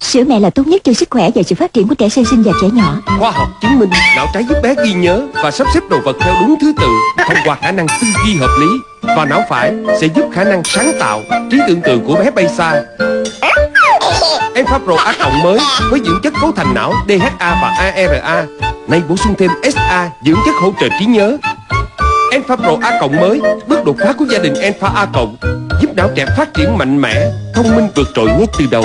Sữa mẹ là tốt nhất cho sức khỏe và sự phát triển của trẻ sơ sinh và trẻ nhỏ Khoa học chứng minh não trái giúp bé ghi nhớ và sắp xếp đồ vật theo đúng thứ tự thông qua khả năng tư duy hợp lý và não phải sẽ giúp khả năng sáng tạo, trí tưởng tượng của bé bay xa. Enfapro ác cộng mới với dưỡng chất cấu thành não DHA và ARA, nay bổ sung thêm SA dưỡng chất hỗ trợ trí nhớ. Enfapro A cộng mới, bước đột phá của gia đình Enfa A cộng, giúp não trẻ phát triển mạnh mẽ, thông minh vượt trội ngay từ đầu.